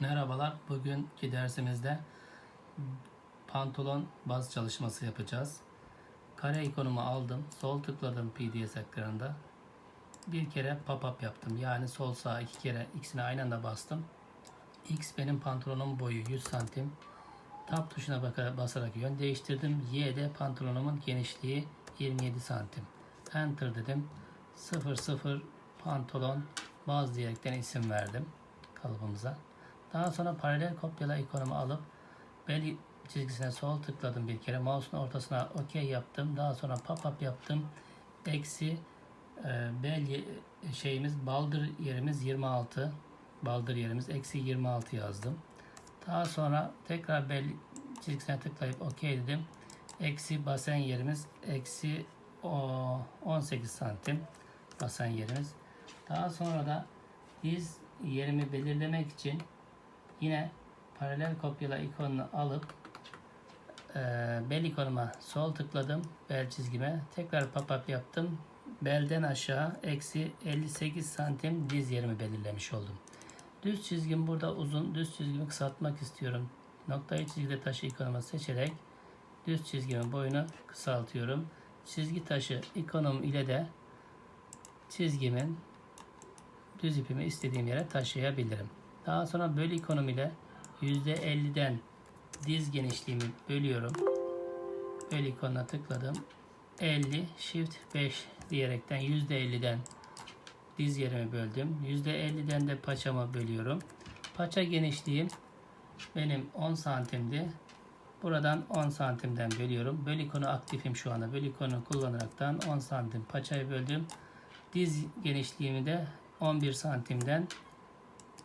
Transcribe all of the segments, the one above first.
Merhabalar. Bugünkü dersimizde pantolon baz çalışması yapacağız. Kare ikonumu aldım. Sol tıkladım PDS ekranında. Bir kere pop-up yaptım. Yani sol sağ iki kere ikisini aynı anda bastım. X benim pantolonum boyu 100 santim. Tab tuşuna basarak yön değiştirdim. Y de pantolonumun genişliği 27 santim. Enter dedim. 00 pantolon baz diyerekten isim verdim kalıbımıza. Daha sonra paralel kopyala ikonumu alıp bel çizgisine sol tıkladım bir kere. Mouse'un ortasına OK yaptım. Daha sonra pop-up yaptım. Eksi e, bel şeyimiz baldır yerimiz 26. Baldır yerimiz eksi 26 yazdım. Daha sonra tekrar bel çizgisine tıklayıp OK dedim. Eksi basen yerimiz eksi o- 18 santim basen yerimiz. Daha sonra da diz yerimi belirlemek için yine paralel kopyala ikonunu alıp e, bel ikonuma sol tıkladım bel çizgime. Tekrar pop-up yaptım. Belden aşağı eksi 58 santim diz yerimi belirlemiş oldum. Düz çizgim burada uzun düz çizgimi kısaltmak istiyorum. Noktayı çizgide taşı ikonumu seçerek düz çizgimin boyunu kısaltıyorum. Çizgi taşı ikonum ile de çizgimin düz ipimi istediğim yere taşıyabilirim. Daha sonra böl ikonum ile %50'den diz genişliğimi bölüyorum. Böl ikonuna tıkladım. 50 shift 5 diyerekten %50'den diz yerimi böldüm. %50'den de paçamı bölüyorum. Paça genişliğim benim 10 santimdi. Buradan 10 santimden bölüyorum. Böl ikonu aktifim şu anda. Böl ikonu kullanaraktan 10 santim paçayı böldüm. Diz genişliğimi de 11 santimden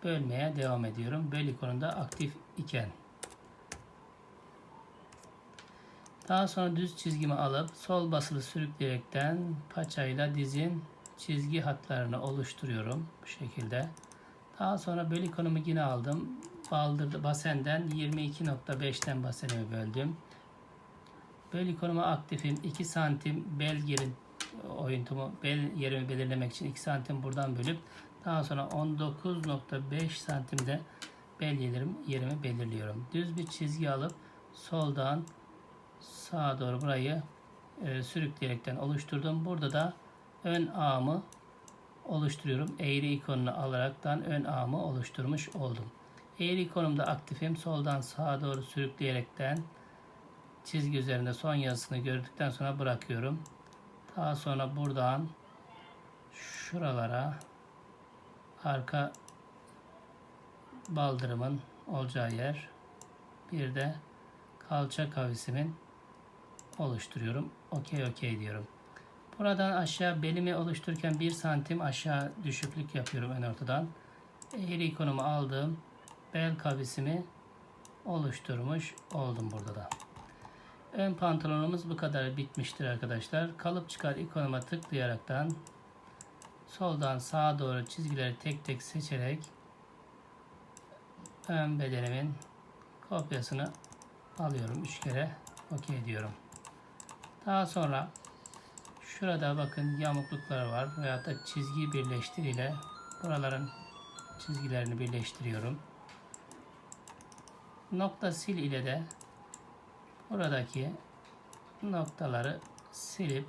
bölmeye devam ediyorum. Böl ikonunda aktif iken. Daha sonra düz çizgimi alıp sol basılı sürükleyerekten paçayla dizin çizgi hatlarını oluşturuyorum bu şekilde. Daha sonra böl ikonumu yine aldım. Baldırdı basenden 22.5'ten basenimi böldüm. Böl ikonuma aktifim 2 santim bel yerin oyuntumu bel yerimi belirlemek için 2 santim buradan bölüp daha sonra 19.5 santimde bel yerim, yerimi belirliyorum. Düz bir çizgi alıp soldan sağa doğru burayı e, sürükleyerekten oluşturdum. Burada da ön ağımı oluşturuyorum. Eğri ikonunu alaraktan ön ağımı oluşturmuş oldum. Eğri ikonumda aktifim. Soldan sağa doğru sürükleyerekten çizgi üzerinde son yazısını gördükten sonra bırakıyorum. Daha sonra buradan şuralara arka baldırımın olacağı yer bir de kalça kavisimin oluşturuyorum. Okey okey diyorum. Buradan aşağı belimi oluştururken 1 santim aşağı düşüklük yapıyorum en ortadan. Eğri ikonumu aldım. Bel kavisimi oluşturmuş oldum burada da. Ön pantolonumuz bu kadar bitmiştir arkadaşlar. Kalıp çıkar ikonuma tıklayaraktan soldan sağa doğru çizgileri tek tek seçerek ön bedenimin kopyasını alıyorum. 3 kere okey diyorum. Daha sonra şurada bakın yamukluklar var veyahut da çizgi birleştir ile buraların çizgilerini birleştiriyorum. Nokta sil ile de buradaki noktaları silip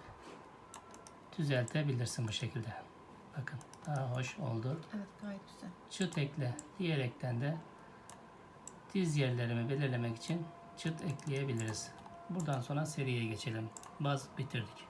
düzeltebilirsin bu şekilde. Bakın daha hoş oldu. Evet gayet güzel. Çıt ekle diyerekten de diz yerlerimi belirlemek için çıt ekleyebiliriz. Buradan sonra seriye geçelim. Baz bitirdik.